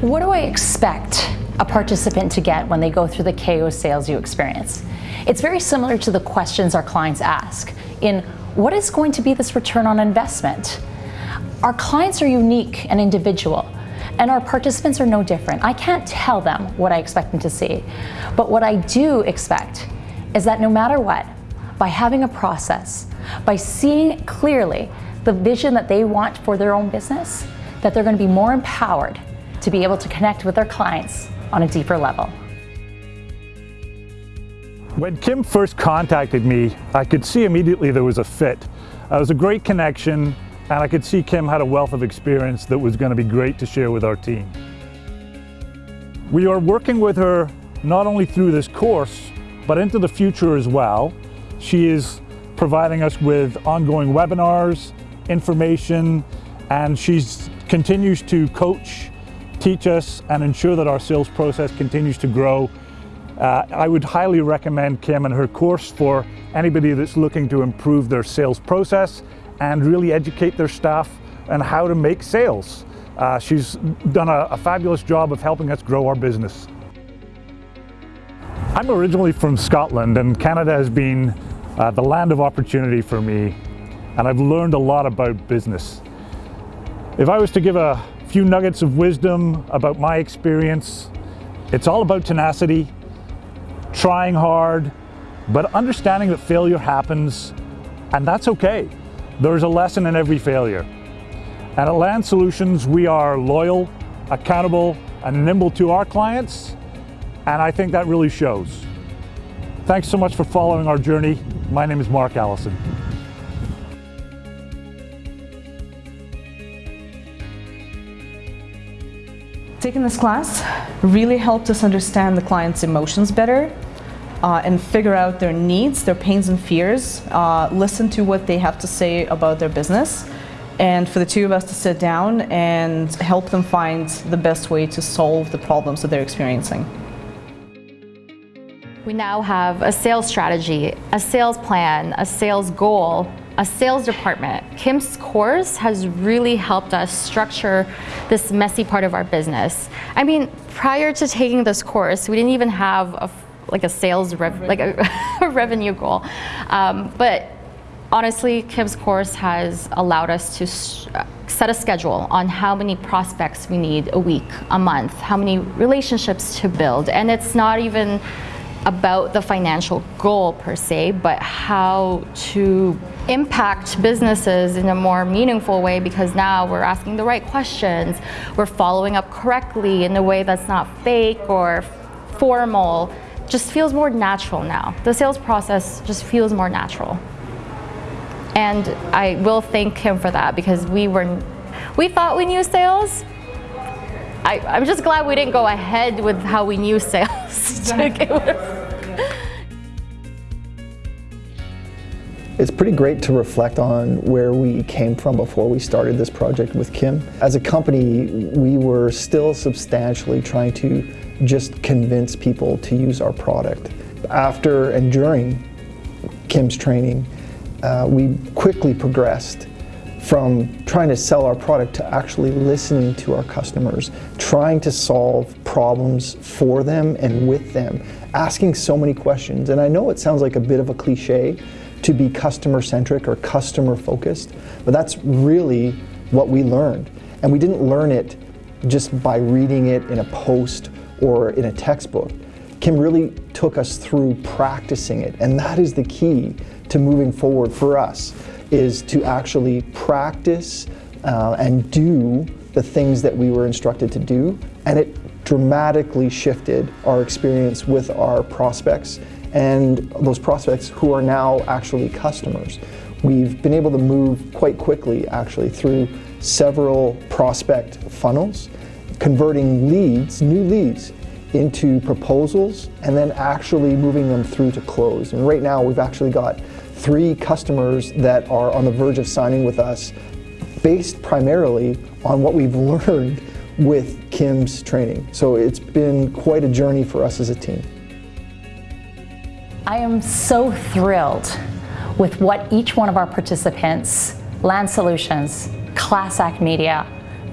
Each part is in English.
What do I expect a participant to get when they go through the KO Sales You experience? It's very similar to the questions our clients ask in what is going to be this return on investment? Our clients are unique and individual and our participants are no different. I can't tell them what I expect them to see, but what I do expect is that no matter what, by having a process, by seeing clearly the vision that they want for their own business, that they're going to be more empowered to be able to connect with their clients on a deeper level. When Kim first contacted me, I could see immediately there was a fit. It was a great connection and I could see Kim had a wealth of experience that was going to be great to share with our team. We are working with her not only through this course, but into the future as well. She is providing us with ongoing webinars, information, and she continues to coach, teach us, and ensure that our sales process continues to grow. Uh, I would highly recommend Kim and her course for anybody that's looking to improve their sales process and really educate their staff on how to make sales. Uh, she's done a, a fabulous job of helping us grow our business. I'm originally from Scotland and Canada has been uh, the land of opportunity for me and I've learned a lot about business. If I was to give a few nuggets of wisdom about my experience, it's all about tenacity, trying hard, but understanding that failure happens and that's okay. There's a lesson in every failure. And at Land Solutions, we are loyal, accountable, and nimble to our clients, and I think that really shows. Thanks so much for following our journey. My name is Mark Allison. Taking this class really helped us understand the client's emotions better uh, and figure out their needs, their pains and fears, uh, listen to what they have to say about their business, and for the two of us to sit down and help them find the best way to solve the problems that they're experiencing. We now have a sales strategy, a sales plan, a sales goal, a sales department. Kim's course has really helped us structure this messy part of our business. I mean, prior to taking this course, we didn't even have a like a sales rev like a, a revenue goal. Um, but honestly, Kim's course has allowed us to set a schedule on how many prospects we need a week, a month, how many relationships to build. And it's not even about the financial goal per se, but how to impact businesses in a more meaningful way because now we're asking the right questions, we're following up correctly in a way that's not fake or formal just feels more natural now. The sales process just feels more natural. And I will thank him for that because we were, we thought we knew sales. I, I'm just glad we didn't go ahead with how we knew sales. It's pretty great to reflect on where we came from before we started this project with Kim. As a company, we were still substantially trying to just convince people to use our product. After and during Kim's training, uh, we quickly progressed from trying to sell our product to actually listening to our customers, trying to solve problems for them and with them, asking so many questions. And I know it sounds like a bit of a cliche to be customer centric or customer focused, but that's really what we learned. And we didn't learn it just by reading it in a post or in a textbook. Kim really took us through practicing it, and that is the key to moving forward for us, is to actually practice uh, and do the things that we were instructed to do, and it dramatically shifted our experience with our prospects and those prospects who are now actually customers. We've been able to move quite quickly actually through several prospect funnels converting leads, new leads, into proposals and then actually moving them through to close. And right now we've actually got three customers that are on the verge of signing with us based primarily on what we've learned with Kim's training. So it's been quite a journey for us as a team. I am so thrilled with what each one of our participants, Land Solutions, Class Act Media,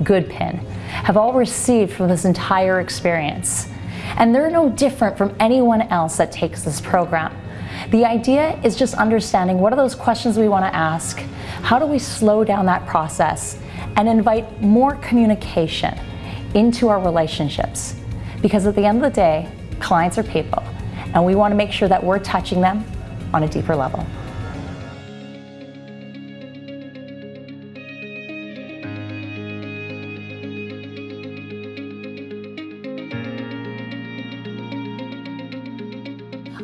Goodpin, have all received from this entire experience. And they're no different from anyone else that takes this program. The idea is just understanding what are those questions we want to ask, how do we slow down that process, and invite more communication into our relationships. Because at the end of the day, clients are people, and we want to make sure that we're touching them on a deeper level.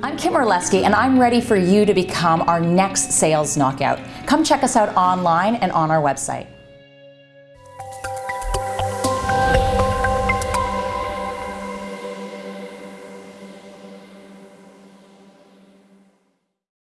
I'm Kim Orleski, and I'm ready for you to become our next sales knockout. Come check us out online and on our website.